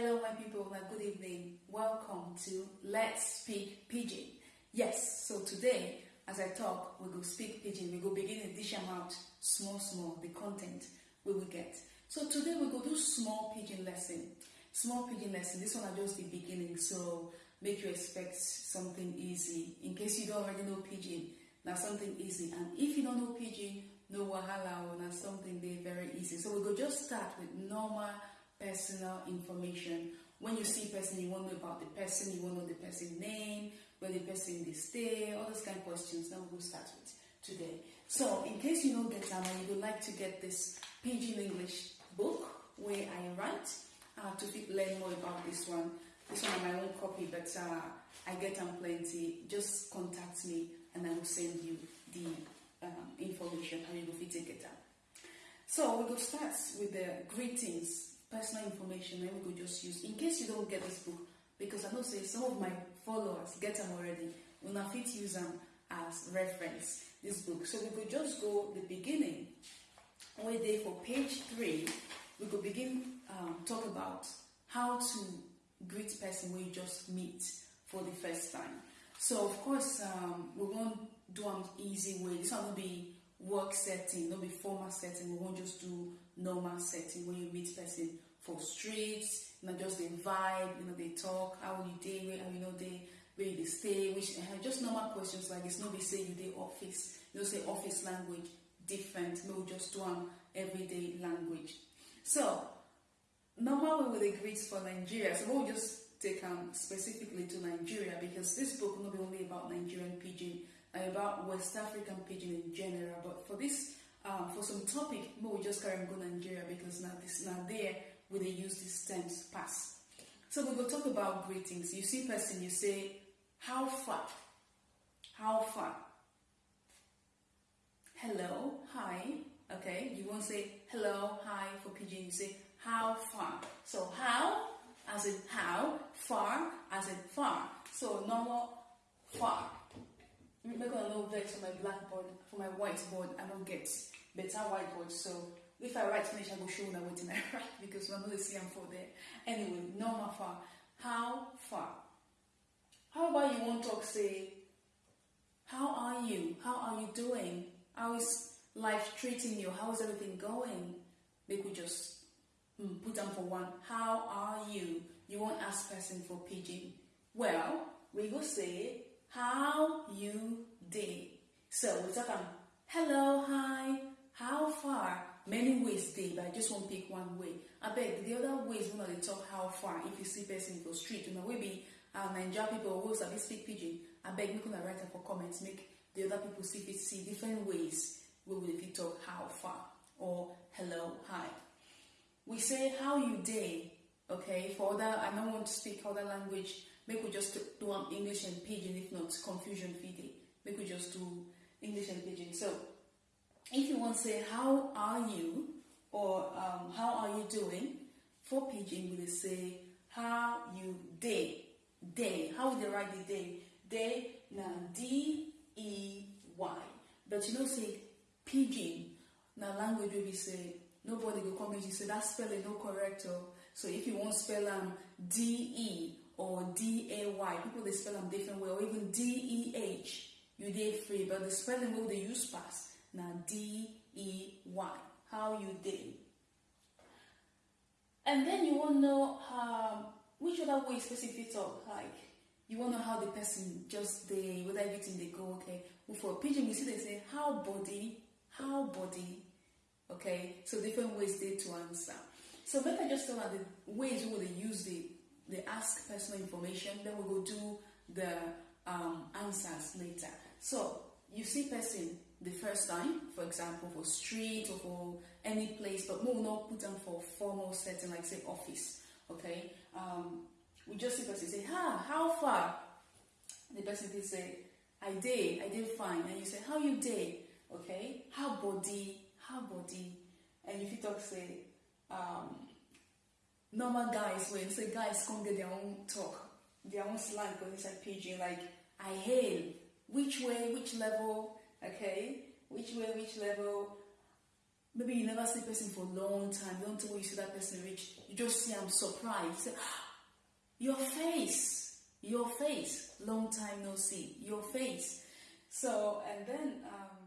Hello, my people, and good evening. Welcome to Let's Speak Pidgin. Yes, so today, as I talk, we go speak Pidgin. We go begin to dish out small, small, the content we will get. So today we go do small Pidgin lesson. Small Pidgin lesson. This one are just the beginning, so make you expect something easy. In case you don't already know Pidgin, now something easy. And if you don't know Pidgin, no wahala, or now something very easy. So we go just start with normal personal information. When you see a person, you want to know about the person, you want to know the person's name, where the person they stay, all those kind of questions. Now we'll start with today. So, in case you don't get time and you would like to get this Pidgin English book where I write uh, to learn more about this one, this one is my own copy, but uh, I get them plenty. Just contact me and I will send you the um, information how you fit take it up. So we go start with the greetings personal information then we could just use. In case you don't get this book because I know say some of my followers get them already una fit use them as reference this book. So we could just go the beginning. Wey dey for page three we could begin um, talk about how to greet person you just meet for the first time. So of course um, we won't do an easy way. This one will be work setting not be formal setting. We won't just do normal setting when you meet person for streets you know just the vibe you know they talk how you dey where you know they where dey stay which uh, just normal questions like this no be say you dey office you know say office language different no just one everyday language. So normal way we dey greet for nigeria so we'll just take am specifically to nigeria because this book not be only about nigerian pidgin and about west african pidgin in general but for this um, for some topic we will just carry go nigeria because now this now there we dey use these terms pass so we will talk about greetings you see person you say how far? How far? Hello hi. Okay you won't say hello hi for pidgin you say how far? So how as in how far as in far. So normal far. Make una no vex for my blackboard for my whiteboard i no get better whiteboard so if i write finish i go show una wetin i write because una no dey see am for there. Anyway normal far how far? How about you wan talk say how are you? How are you doing? How is life treating you? How is everything going? Make we just mm, put am for one. How are you? You wan ask person for pidgin. Well we go say how you did. so we talk am hello hi ways but i just wan pick one way. Abeg the other ways una dey talk how far if you see person for street una wey be our uh, naija pipo wey sabi speak pidgin abeg make una write am for comment make the other people see fit see different ways we dey fit talk how far or hello hi. We say how you dey okay for other i no want to speak other language make we just do english and pidgin if not confusion fit dey make we just do english and pidgin. So if you wan say how are you or um, how are you doing? For pidgin we dey say how you dey dey. How we dey write the day Day, na d e y. But you know say pidgin na language wey be say nobody go come you say that spelling no correct o so if you wan spell am d e or d a y people dey spell am different way or even d e h you dey free. But the spelling we dey use pass na d e y how you dey and then you wan know um, which other way person fit talk like you wan know how the person just dey whether everything they go okay. For pidgin we see they say how body how body okay? So different ways they to answer. So i just tell am the ways we dey use the dey ask personal information then we go do the um, answers later. So you see person the first time for example for street or for any place but we will not put them for formal setting like say office okay? Um, we just see person say ha how far? The person fit say i dey i dey fine. And you say how you dey okay? How body? How body? And if you talk say um, normal guys when say guys come get their own talk their own slang for like pidgin like i hail which way which level okay which way which level maybe you never see a person for a long time. You don't know you see that person reach. You just see I'm surprised. You say, your face, your face. Long time no see. Your face. So and then um,